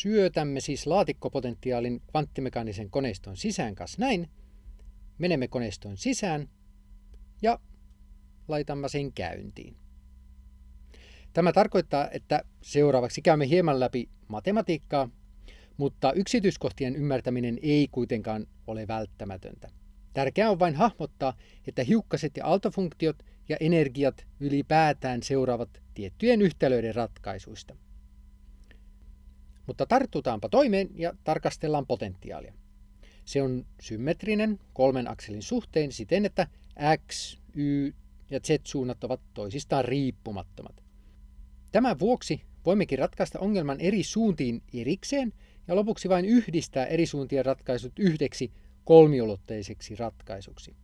syötämme siis laatikkopotentiaalin kvanttimekaanisen koneiston sisään kanssa näin, menemme koneiston sisään ja laitamme sen käyntiin. Tämä tarkoittaa, että seuraavaksi käymme hieman läpi matematiikkaa, mutta yksityiskohtien ymmärtäminen ei kuitenkaan ole välttämätöntä. Tärkeää on vain hahmottaa, että hiukkaset ja aaltofunktiot ja energiat ylipäätään seuraavat tiettyjen yhtälöiden ratkaisuista. Mutta tartutaanpa toimeen ja tarkastellaan potentiaalia. Se on symmetrinen kolmen akselin suhteen siten, että x, y ja z-suunnat ovat toisistaan riippumattomat. Tämän vuoksi voimmekin ratkaista ongelman eri suuntiin erikseen ja lopuksi vain yhdistää eri suuntien ratkaisut yhdeksi kolmiulotteiseksi ratkaisuksi.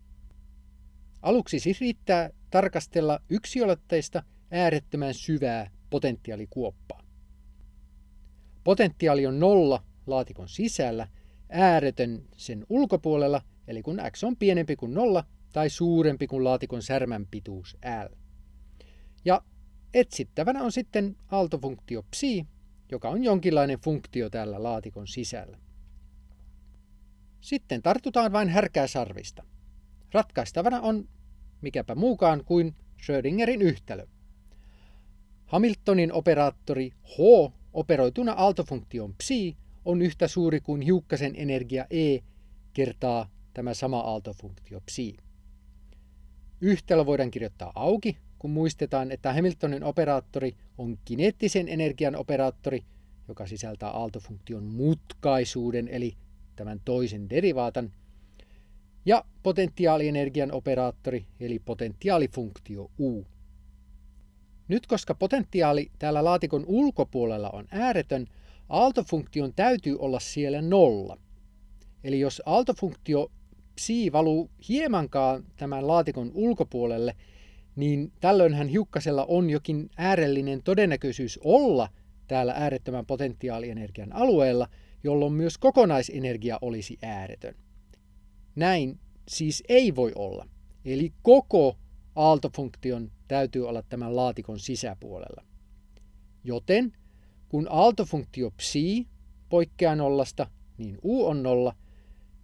Aluksi siis riittää tarkastella yksiulotteista äärettömän syvää potentiaalikuoppaa. Potentiaali on nolla laatikon sisällä, ääretön sen ulkopuolella, eli kun x on pienempi kuin nolla tai suurempi kuin laatikon särmän pituus L. Ja etsittävänä on sitten aaltofunktio psi, joka on jonkinlainen funktio täällä laatikon sisällä. Sitten tartutaan vain härkää sarvista. Ratkaistavana on mikäpä muukaan kuin Schrödingerin yhtälö. Hamiltonin operaattori H operoituna aaltofunktion psi on yhtä suuri kuin hiukkasen energia E kertaa tämä sama aaltofunktio psi. Yhtälö voidaan kirjoittaa auki, kun muistetaan, että Hamiltonin operaattori on kineettisen energian operaattori, joka sisältää aaltofunktion mutkaisuuden eli tämän toisen derivaatan, ja potentiaalienergian operaattori eli potentiaalifunktio U. Nyt koska potentiaali täällä laatikon ulkopuolella on ääretön, aaltofunktion täytyy olla siellä nolla. Eli jos aaltofunktio psi valuu hiemankaan tämän laatikon ulkopuolelle, niin tällöinhän hiukkasella on jokin äärellinen todennäköisyys olla täällä äärettömän potentiaalienergian alueella, jolloin myös kokonaisenergia olisi ääretön. Näin siis ei voi olla. Eli koko aaltofunktion täytyy olla tämän laatikon sisäpuolella. Joten kun aaltofunktio psi poikkeaa nollasta, niin u on nolla,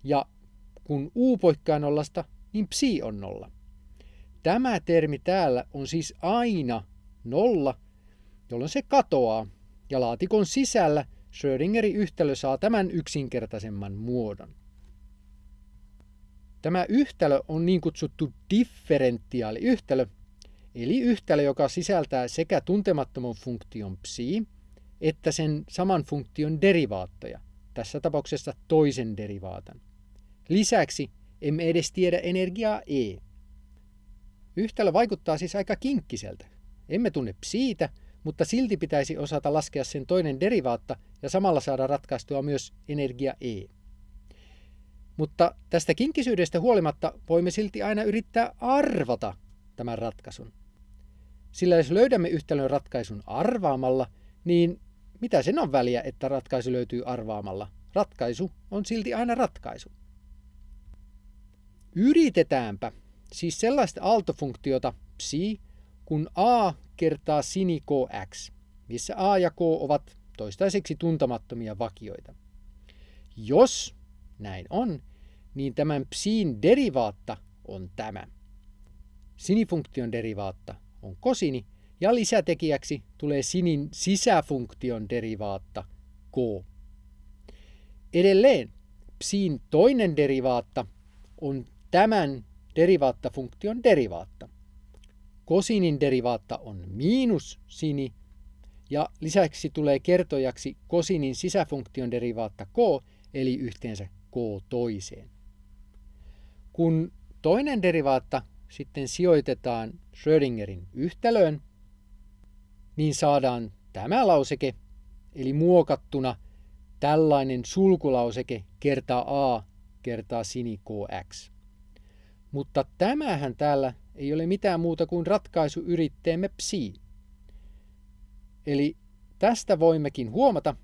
ja kun u poikkeaa nollasta, niin psi on nolla. Tämä termi täällä on siis aina nolla, jolloin se katoaa, ja laatikon sisällä Schrödingerin yhtälö saa tämän yksinkertaisemman muodon. Tämä yhtälö on niin kutsuttu differentiaaliyhtälö, eli yhtälö, joka sisältää sekä tuntemattoman funktion psi, että sen saman funktion derivaattoja, tässä tapauksessa toisen derivaatan. Lisäksi emme edes tiedä energiaa E. Yhtälö vaikuttaa siis aika kinkkiseltä. Emme tunne psiitä, mutta silti pitäisi osata laskea sen toinen derivaatta ja samalla saada ratkaistua myös energia E. Mutta tästä kinkisyydestä huolimatta voimme silti aina yrittää arvata tämän ratkaisun. Sillä jos löydämme yhtälön ratkaisun arvaamalla, niin mitä sen on väliä, että ratkaisu löytyy arvaamalla? Ratkaisu on silti aina ratkaisu. Yritetäänpä siis sellaista aaltofunktiota psi, kun a kertaa sini kx, missä a ja k ovat toistaiseksi tuntemattomia vakioita. Jos näin on, niin tämän psiin derivaatta on tämä. Sinifunktion derivaatta on kosini ja lisätekijäksi tulee sinin sisäfunktion derivaatta k. Edelleen psiin toinen derivaatta on tämän derivaattafunktion derivaatta. Kosinin derivaatta on miinus sini ja lisäksi tulee kertojaksi kosinin sisäfunktion derivaatta k eli yhteensä k toiseen. Kun toinen derivaatta sitten sijoitetaan Schrödingerin yhtälöön, niin saadaan tämä lauseke, eli muokattuna tällainen sulkulauseke kertaa a kertaa sini kx. Mutta tämähän täällä ei ole mitään muuta kuin ratkaisuyritteemme psi. Eli tästä voimmekin huomata,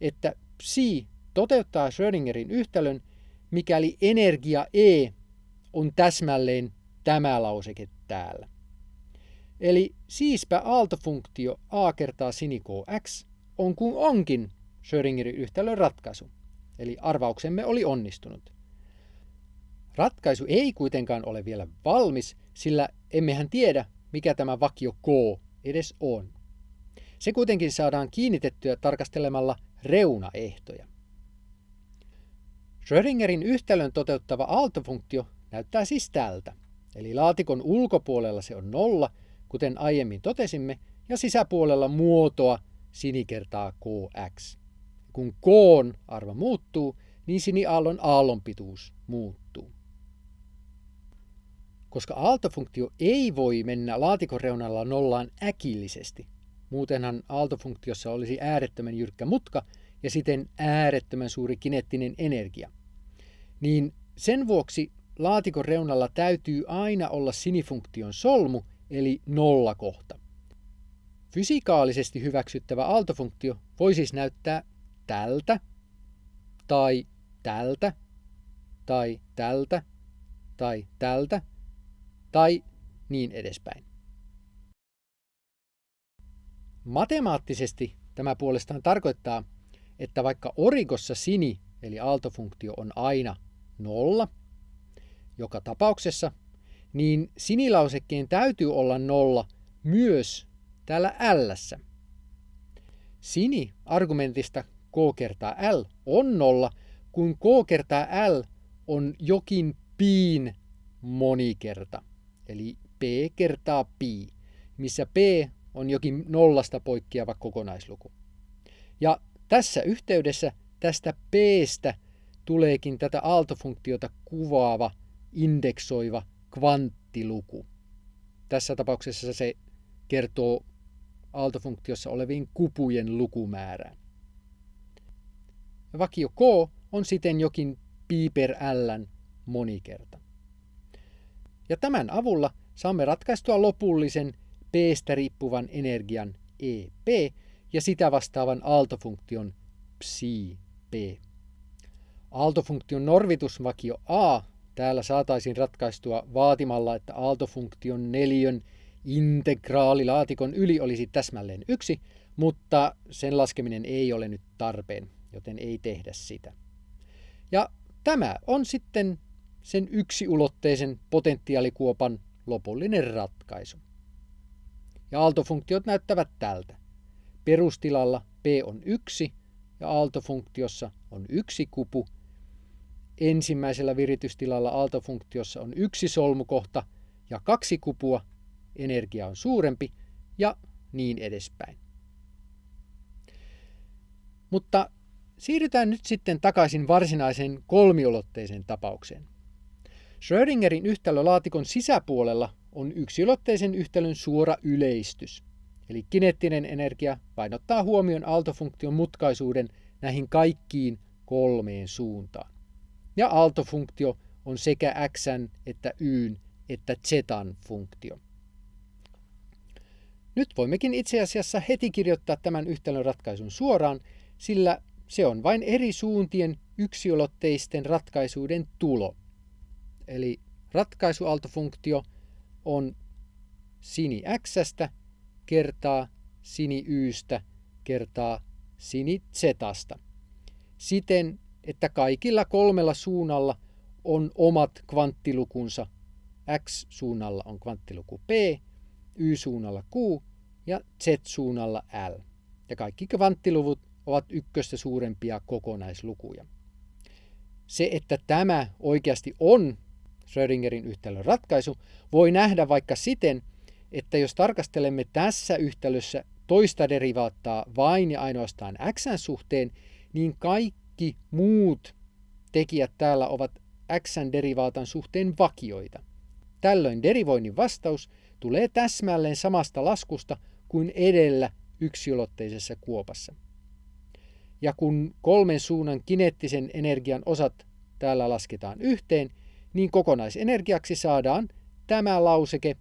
että psi toteuttaa Schrödingerin yhtälön, mikäli energia E on täsmälleen tämä lauseke täällä. Eli siispä aaltofunktio a kertaa sin x on kuin onkin Schrödingerin yhtälön ratkaisu, eli arvauksemme oli onnistunut. Ratkaisu ei kuitenkaan ole vielä valmis, sillä emmehän tiedä, mikä tämä vakio K edes on. Se kuitenkin saadaan kiinnitettyä tarkastelemalla reunaehtoja. Schrödingerin yhtälön toteuttava aaltofunktio näyttää siis tältä. Eli laatikon ulkopuolella se on nolla, kuten aiemmin totesimme, ja sisäpuolella muotoa sini kertaa kx. Kun k arvo muuttuu, niin siniaallon aallonpituus muuttuu. Koska aaltofunktio ei voi mennä laatikon reunalla nollaan äkillisesti, muutenhan aaltofunktiossa olisi äärettömän jyrkkä mutka ja siten äärettömän suuri kineettinen energia, niin sen vuoksi laatikon reunalla täytyy aina olla sinifunktion solmu, eli nollakohta. Fysikaalisesti hyväksyttävä aaltofunktio voi siis näyttää tältä, tai tältä, tai tältä, tai tältä, tai niin edespäin. Matemaattisesti tämä puolestaan tarkoittaa, että vaikka orikossa sini eli aaltofunktio on aina nolla, joka tapauksessa, niin sinilausekkeen täytyy olla nolla myös täällä l. Sini argumentista k kertaa l on nolla, kun k kertaa l on jokin piin monikerta, eli p kertaa pi, missä p on jokin nollasta poikkeava kokonaisluku. Ja tässä yhteydessä tästä p-stä tuleekin tätä aaltofunktiota kuvaava, indeksoiva kvanttiluku. Tässä tapauksessa se kertoo aaltofunktiossa oleviin kupujen lukumäärään. Vakio k on siten jokin pi per l monikerta. Ja tämän avulla saamme ratkaistua lopullisen p-stä riippuvan energian EP ja sitä vastaavan aaltofunktion psi p. Aaltofunktion norvitusvakio a täällä saataisiin ratkaistua vaatimalla, että aaltofunktion neljön integraalilaatikon yli olisi täsmälleen yksi, mutta sen laskeminen ei ole nyt tarpeen, joten ei tehdä sitä. Ja tämä on sitten sen yksiulotteisen potentiaalikuopan lopullinen ratkaisu. Ja aaltofunktiot näyttävät tältä. Perustilalla p on 1 ja aaltofunktiossa on yksi kupu. Ensimmäisellä viritystilalla aaltofunktiossa on yksi solmukohta ja kaksi kupua, energia on suurempi ja niin edespäin. Mutta siirrytään nyt sitten takaisin varsinaiseen kolmiulotteiseen tapaukseen. Schrödingerin yhtälölaatikon sisäpuolella on yksilotteisen yhtälön suora yleistys. Eli kineettinen energia painottaa huomion aaltofunktion mutkaisuuden näihin kaikkiin kolmeen suuntaan. Ja aaltofunktio on sekä x että y että z funktio. Nyt voimmekin itse asiassa heti kirjoittaa tämän yhtälön ratkaisun suoraan, sillä se on vain eri suuntien yksiulotteisten ratkaisuiden tulo. Eli ratkaisuaaltofunktio on sini x kertaa sini ystä kertaa sini zstä. Siten, että kaikilla kolmella suunnalla on omat kvanttilukunsa. X-suunnalla on kvanttiluku P, Y-suunnalla Q ja Z-suunnalla L. Ja kaikki kvanttiluvut ovat ykköstä suurempia kokonaislukuja. Se, että tämä oikeasti on Schrödingerin yhtälön ratkaisu, voi nähdä vaikka siten, että jos tarkastelemme tässä yhtälössä toista derivaattaa vain ja ainoastaan x suhteen, niin kaikki muut tekijät täällä ovat x derivaatan suhteen vakioita. Tällöin derivoinnin vastaus tulee täsmälleen samasta laskusta kuin edellä yksiulotteisessa kuopassa. Ja kun kolmen suunnan kineettisen energian osat täällä lasketaan yhteen, niin kokonaisenergiaksi saadaan tämä lauseke,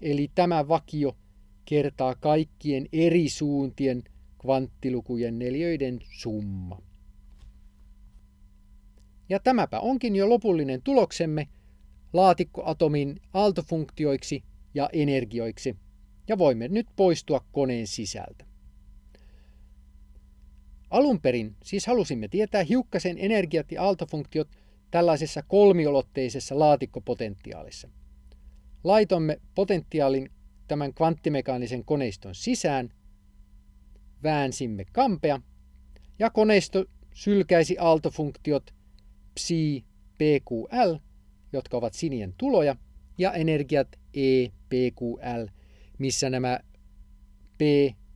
eli tämä vakio kertaa kaikkien eri suuntien kvanttilukujen neljöiden summa. Ja tämäpä onkin jo lopullinen tuloksemme laatikkoatomin aaltofunktioiksi ja energioiksi, ja voimme nyt poistua koneen sisältä. Alun perin siis halusimme tietää hiukkasen energiat ja aaltofunktiot tällaisessa kolmiolotteisessa laatikkopotentiaalissa. Laitomme potentiaalin tämän kvanttimekaanisen koneiston sisään, väänsimme kampea ja koneisto sylkäisi aaltofunktiot psi PQL, jotka ovat sinien tuloja, ja energiat E, PQL, missä nämä P,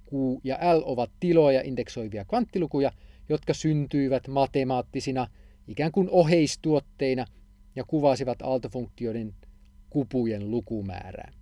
Q ja L ovat tiloja indeksoivia kvanttilukuja, jotka syntyivät matemaattisina ikään kuin oheistuotteina ja kuvasivat aaltofunktioiden kupujen lukumäärää.